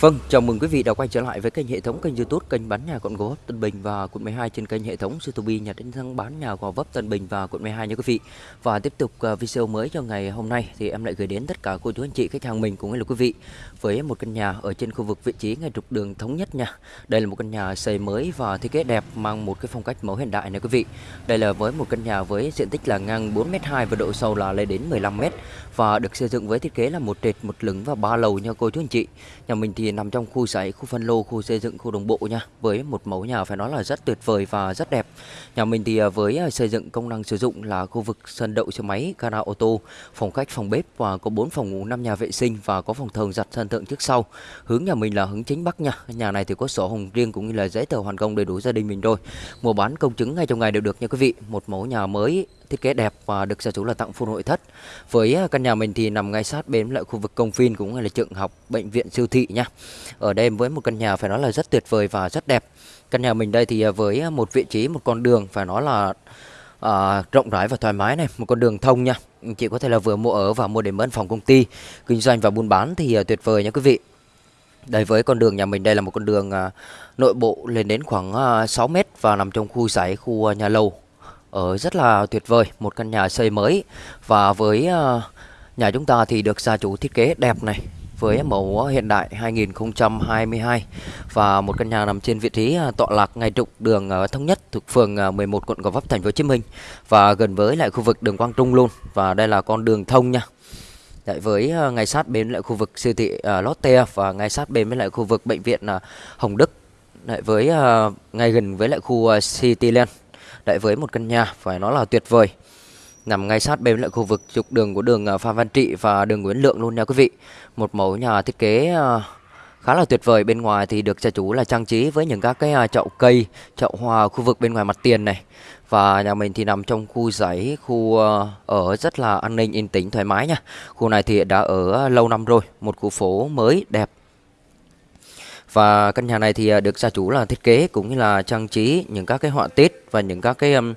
Vâng, chào mừng quý vị đã quay trở lại với kênh hệ thống kênh YouTube kênh bán nhà quận Gò Vấp Tân Bình và quận 12 trên kênh hệ thống YouTube nhà đánh thắng bán nhà Gò Vấp Tân Bình và quận 12 nha quý vị. Và tiếp tục à, video mới cho ngày hôm nay thì em lại gửi đến tất cả cô chú anh chị khách hàng mình cũng như là quý vị với một căn nhà ở trên khu vực vị trí ngay trục đường thống nhất nha. Đây là một căn nhà xây mới và thiết kế đẹp mang một cái phong cách mẫu hiện đại này quý vị. Đây là với một căn nhà với diện tích là ngang 4m2 và độ sâu là lên đến 15m và được xây dựng với thiết kế là một trệt một lửng và ba lầu nha cô chú anh chị. Nhà mình thì nằm trong khu sải, khu phân lô, khu xây dựng, khu đồng bộ nha. Với một mẫu nhà phải nói là rất tuyệt vời và rất đẹp. Nhà mình thì à, với à, xây dựng công năng sử dụng là khu vực sân đậu xe máy, gara ô tô, phòng khách, phòng bếp và có 4 phòng ngủ, 5 nhà vệ sinh và có phòng thờ giặt sân thượng trước sau. Hướng nhà mình là hướng chính bắc nha. Nhà này thì có sổ hồng riêng cũng như là giấy tờ hoàn công đầy đủ gia đình mình rồi. Mua bán công chứng ngay trong ngày đều được nha quý vị. Một mẫu nhà mới thiết kế đẹp và được gia chủ là tặng full nội thất. Với à, căn nhà mình thì nằm ngay sát bên lại khu vực công viên cũng như là trường học, bệnh viện, siêu thị nha. Ở đây với một căn nhà phải nói là rất tuyệt vời và rất đẹp. Căn nhà mình đây thì à, với à, một vị trí một con đường phải nói là à, rộng rãi và thoải mái này, một con đường thông nha. Chị có thể là vừa mua ở và mua để mướn phòng công ty, kinh doanh và buôn bán thì à, tuyệt vời nha quý vị. Đây với con đường nhà mình đây là một con đường à, nội bộ lên đến khoảng à, 6 mét và nằm trong khu giải khu à, nhà lầu ở rất là tuyệt vời một căn nhà xây mới. Và với ờ, nhà chúng ta thì được gia chủ thiết kế đẹp này với mẫu hiện đại 2022 và một căn nhà nằm trên vị trí ờ, tọa lạc ngay trục đường thống nhất thuộc phường 11 quận Gò Vấp thành phố Hồ Chí Minh. Và gần với lại khu vực đường Quang Trung luôn. Và đây là con đường thông nha. Đấy, với ngay sát bên lại khu vực siêu thị uh, Lotte và ngay sát bên với lại khu vực bệnh viện uh, Hồng Đức. Đấy, với uh, ngay gần với lại khu uh, Cityland. Đấy với một căn nhà phải nói là tuyệt vời. Nằm ngay sát bên lại khu vực trục đường của đường à, Phan Văn Trị và đường Nguyễn Lượng luôn nha quý vị. Một mẫu nhà thiết kế à, khá là tuyệt vời. Bên ngoài thì được gia chủ là trang trí với những các cái à, chậu cây, chậu hoa khu vực bên ngoài mặt tiền này. Và nhà mình thì nằm trong khu giấy, khu ở rất là an ninh, yên tĩnh, thoải mái nha. Khu này thì đã ở lâu năm rồi, một khu phố mới, đẹp và căn nhà này thì à, được gia chủ là thiết kế cũng như là trang trí những các cái họa tiết và những các cái um,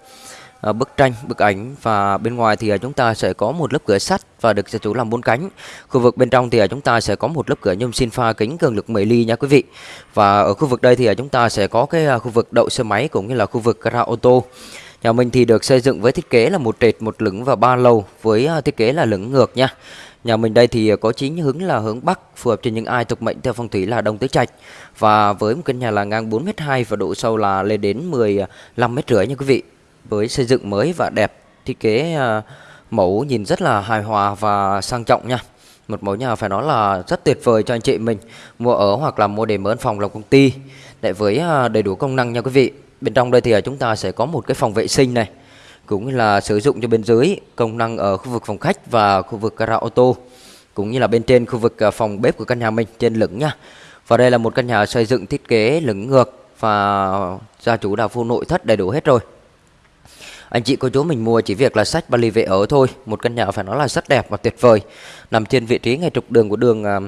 bức tranh, bức ảnh và bên ngoài thì à, chúng ta sẽ có một lớp cửa sắt và được gia chủ làm bốn cánh. Khu vực bên trong thì chúng ta sẽ có một lớp cửa nhôm xin pha kính cường lực 10 ly nha quý vị. Và ở khu vực đây thì chúng ta sẽ có cái khu vực đậu xe máy cũng như là khu vực gara ô tô. Nhà mình thì được xây dựng với thiết kế là một trệt, một lửng và ba lầu với thiết kế là lửng ngược nha. Nhà mình đây thì có chính hướng là hướng Bắc phù hợp cho những ai thuộc mệnh theo phong thủy là Đông Tứ Trạch và với một căn nhà là ngang 4m2 và độ sâu là lên đến 15 à, mét rưỡi nha quý vị. Với xây dựng mới và đẹp, thiết kế à, mẫu nhìn rất là hài hòa và sang trọng nha. Một mẫu nhà phải nói là rất tuyệt vời cho anh chị mình mua ở hoặc là mua để mở phòng làm công ty. Để với à, đầy đủ công năng nha quý vị. Bên trong đây thì chúng ta sẽ có một cái phòng vệ sinh này cũng như là sử dụng cho bên dưới công năng ở khu vực phòng khách và khu vực gara ô tô cũng như là bên trên khu vực à, phòng bếp của căn nhà mình trên lửng nha. Và đây là một căn nhà xây dựng thiết kế lửng ngược và gia chủ đã full nội thất đầy đủ hết rồi. Anh chị cô chú mình mua chỉ việc là sách vali về ở thôi. Một căn nhà phải nói là rất đẹp và tuyệt vời. Nằm trên vị trí ngay trục đường của đường à,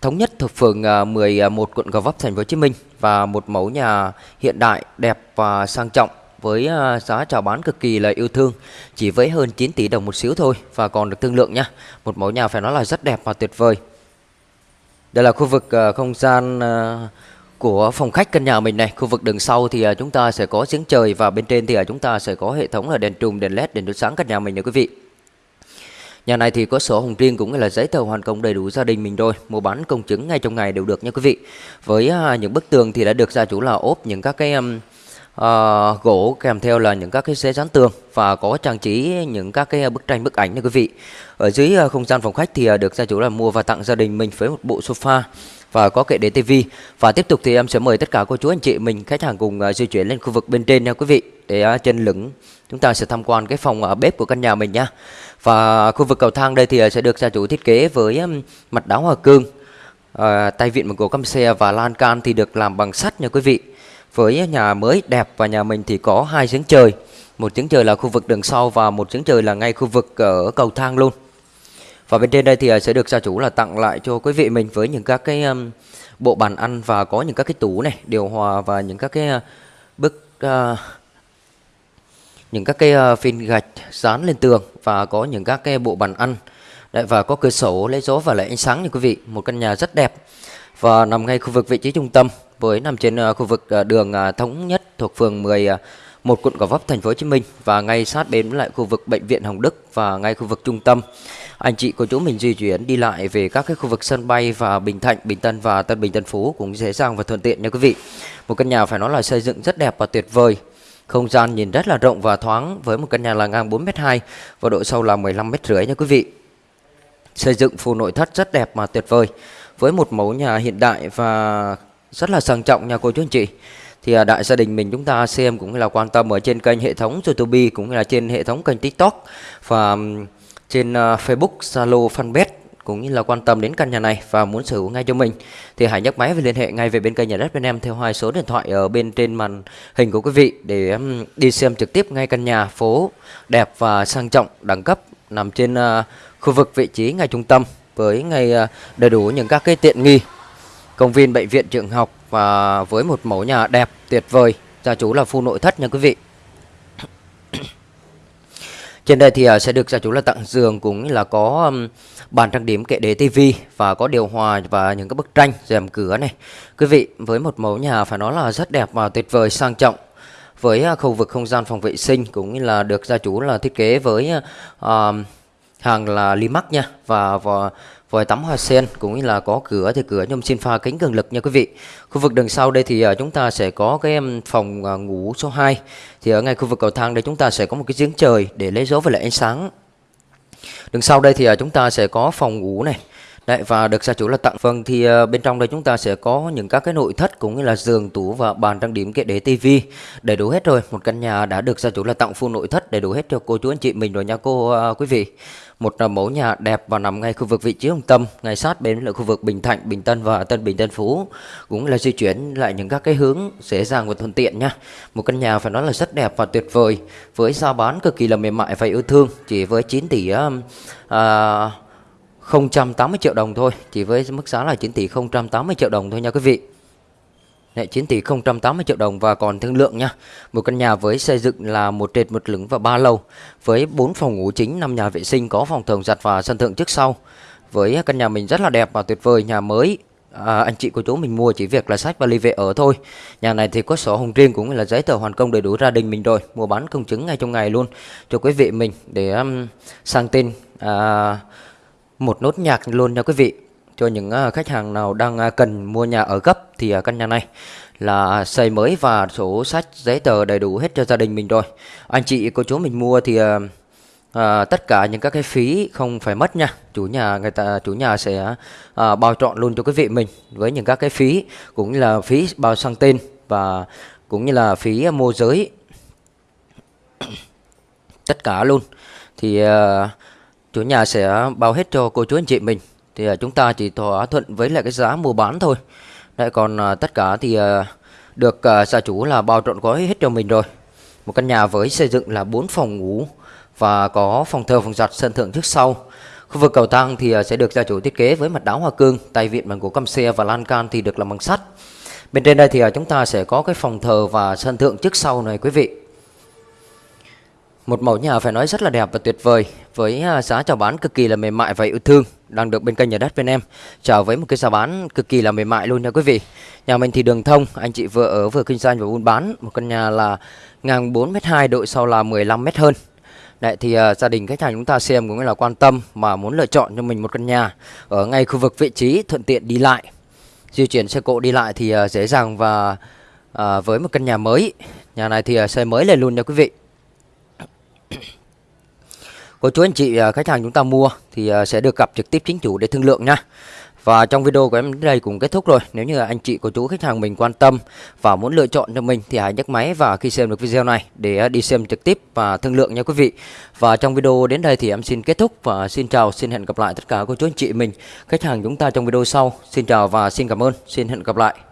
thống nhất thuộc phường à, 11 quận Gò Vấp thành phố Hồ Chí Minh và một mẫu nhà hiện đại, đẹp và sang trọng với ờ, giá chào bán cực kỳ là yêu thương chỉ với hơn 9 tỷ đồng một xíu thôi và còn được thương lượng nha. Một mẫu nhà phải nói là rất đẹp và tuyệt vời. Đây là khu vực ờ, không gian ờ, của phòng khách căn nhà mình này. Khu vực đường sau thì chúng ta sẽ có giếng trời và bên trên thì chúng ta sẽ có hệ thống là đèn trùm, đèn led, đèn chiếu sáng căn nhà mình nha quý vị. Nhà này thì có sổ hồng riêng cũng như là giấy tờ hoàn công đầy đủ gia đình mình rồi. Mua bán công chứng ngay trong ngày đều được nha quý vị. Với những bức tường thì đã được gia chủ là ốp những các cái um, uh, gỗ kèm theo là những các cái xế dán tường và có trang trí những các cái ờ, bức tranh bức ảnh nha quý vị. Ở dưới uh, không gian phòng khách thì uh, được gia chủ là mua và tặng gia đình mình với một bộ sofa và có kệ để tivi. Và tiếp tục thì em sẽ mời tất cả cô chú anh chị mình khách hàng cùng uh, di chuyển lên khu vực bên trên nha quý vị. Để uh, trên lửng chúng ta sẽ tham quan cái phòng uh, bếp của căn nhà mình nha. Và khu vực cầu thang đây thì uh, sẽ được gia chủ thiết kế với um, mặt đá hoa cương uh, tay vịn bằng gỗ căm xe và lan can thì được làm bằng sắt nha quý vị với nhà mới đẹp và nhà mình thì có hai giếng trời. Một giếng trời là khu vực đường sau và một giếng trời là ngay khu vực ở cầu thang luôn. Và bên trên đây thì à, sẽ được gia chủ là tặng lại cho quý vị mình với những các cái um, bộ bàn ăn và có những các cái tủ này điều hòa và những các cái uh, bức uh, những các cái uh, phên gạch dán lên tường và có những các cái bộ bàn ăn. Đấy, và có cửa sổ lấy gió và lại ánh sáng như quý vị. Một căn nhà rất đẹp. Và nằm ngay khu vực vị trí trung tâm với nằm trên ờ, khu vực ờ, đường ờ, thống nhất thuộc phường 10 một quận Gò Vấp thành phố Hồ Chí Minh và ngay sát bên lại khu vực bệnh viện Hồng Đức và ngay khu vực trung tâm anh chị của chúng mình di chuyển đi lại về các cái khu vực sân bay và Bình Thạnh, Bình Tân và Tân Bình Tân Phú cũng dễ dàng và thuận tiện nha quý vị. Một căn nhà phải nói là xây dựng rất đẹp và tuyệt vời. Không gian nhìn rất là rộng và thoáng với một căn nhà là ngang 4m2 và độ sâu là 15 m rưỡi nha quý vị. Xây dựng phù nội thất rất đẹp mà tuyệt vời với một mẫu nhà hiện đại và rất là sang trọng nha cô chú anh chị. Thì à, đại gia đình mình chúng ta xem cũng là quan tâm ở trên kênh hệ thống YouTube cũng là trên hệ thống kênh TikTok và trên à, Facebook, Zalo, Fanpage cũng như là quan tâm đến căn nhà này và muốn sở hữu ngay cho mình. Thì hãy nhấc máy và liên hệ ngay về bên kênh nhà đất bên em theo hai số điện thoại ở bên trên màn hình của quý vị để đi xem trực tiếp ngay căn nhà phố đẹp và sang trọng đẳng cấp nằm trên uh, khu vực vị trí ngay trung tâm với ngay uh, đầy đủ những các cái tiện nghi công viên bệnh viện trường học và với một mẫu nhà đẹp tuyệt vời. Gia chủ là full nội thất nha quý vị. Trên đây thì à, sẽ được gia chủ là tặng giường cũng là có bàn trang điểm kệ để tivi và có điều hòa và những cái bức tranh rèm cửa này. Quý vị với một mẫu nhà phải nói là rất đẹp và tuyệt vời sang trọng. Với à, khu vực không gian phòng vệ sinh cũng như là được gia chủ là thiết kế với uh, hàng là Limax nha và, và vòi tắm hoa sen cũng như là có cửa thì cửa nhôm xin pha kính cường lực nha quý vị. Khu vực đằng sau đây thì à, chúng ta sẽ có cái phòng à, ngủ số 2. Thì ở ngay khu vực cầu thang đây chúng ta sẽ có một cái giếng trời để lấy dấu và lại ánh sáng. Đằng sau đây thì à, chúng ta sẽ có phòng ngủ này. Đấy và được gia chủ là tặng. Vâng thì uh, bên trong đây chúng ta sẽ có những các cái nội thất cũng như là giường tủ và bàn trang điểm kệ để tivi đầy đủ hết rồi một căn nhà đã được gia chủ là tặng full nội thất đầy đủ hết cho cô chú anh chị mình rồi nha cô uh, quý vị. Một ờ, mẫu nhà đẹp và nằm ngay khu vực vị trí trung tâm ngay sát bên là khu vực Bình Thạnh, Bình Tân và Tân Bình Tân Phú. Cũng là di chuyển lại những các cái hướng dễ dàng và thuận tiện nha. Một căn nhà phải nói là rất đẹp và tuyệt vời với giá bán cực kỳ là mềm mại và yêu thương chỉ với 9 tỷ uh, 080 triệu đồng thôi chỉ với mức giá là 9 tỷ 080 triệu đồng thôi nha quý vị Đấy, 9 tỷ 080 triệu đồng và còn thương lượng nha. Một căn nhà với xây dựng là một trệt một lửng và ba lầu với 4 phòng ngủ chính, 5 nhà vệ sinh có phòng thường giặt và sân thượng trước sau. Với căn nhà mình rất là đẹp và tuyệt vời, nhà mới à, anh chị của chú mình mua chỉ việc là sách và ly về ở thôi. Nhà này thì có sổ hồng riêng cũng là giấy tờ hoàn công đầy đủ gia đình mình rồi, mua bán công chứng ngay trong ngày luôn cho quý vị mình để um, sang tên uh, một nốt nhạc luôn nha quý vị. Cho những à, khách hàng nào đang à, cần mua nhà ở gấp thì à, căn nhà này là xây mới và sổ sách giấy tờ đầy đủ hết cho gia đình mình rồi. Anh chị cô chú mình mua thì à, tất cả những các cái phí không phải mất nha. Chủ nhà người ta chủ nhà sẽ à, bao trọn luôn cho quý vị mình với những các cái phí cũng như là phí bao sang tên và cũng như là phí môi giới. Tất cả luôn. Thì à, chủ nhà sẽ bao hết cho cô chú anh chị mình. Thì à, chúng ta chỉ thỏa thuận với lại cái giá mua bán thôi. Đấy còn à, tất cả thì à, được gia chủ là bao trọn gói hết cho mình rồi. Một căn nhà với xây dựng là 4 phòng ngủ và có phòng thờ, phòng giặt sân thượng trước sau. Khu vực cầu thang thì sẽ được gia chủ thiết kế với mặt đá hoa cương, tay vịn bằng gỗ căm xe và lan can thì được làm bằng sắt. Bên trên đây thì chúng ta sẽ có cái phòng thờ và sân thượng trước sau này, quý vị một mẫu nhà phải nói rất là đẹp và tuyệt vời với à, giá chào bán cực kỳ là mềm mại và yêu thương đang được bên kênh nhà đất bên em. Chào với một cái giá bán cực kỳ là mềm mại luôn nha quý vị. Nhà mình thì đường thông anh chị vừa ở vừa kinh doanh và buôn bán. Một căn nhà là ngang 4m2 độ sau là 15m hơn. Đấy thì uh, gia đình khách hàng chúng ta xem cũng là quan tâm mà muốn lựa chọn cho mình một căn nhà ở ngay khu vực vị trí thuận tiện đi lại di chuyển xe cộ đi lại thì uh, dễ dàng và uh, với một căn nhà mới. Nhà này thì uh, xây mới lên luôn nha quý vị cô chú anh chị à, khách hàng chúng ta mua thì à, sẽ được gặp trực tiếp chính chủ để thương lượng nha. Và trong video của em đến đây cũng kết thúc rồi. Nếu như anh chị cô chú khách hàng mình quan tâm Và muốn lựa chọn cho mình Thì hãy nhấc máy và khi xem được video này Để à, đi xem trực tiếp và thương lượng nha quý vị. Và trong video đến đây thì em xin kết thúc Và xin chào, xin hẹn gặp lại tất cả cô chú anh chị mình Khách hàng chúng ta trong video sau. Xin chào và xin cảm ơn. Xin hẹn gặp lại.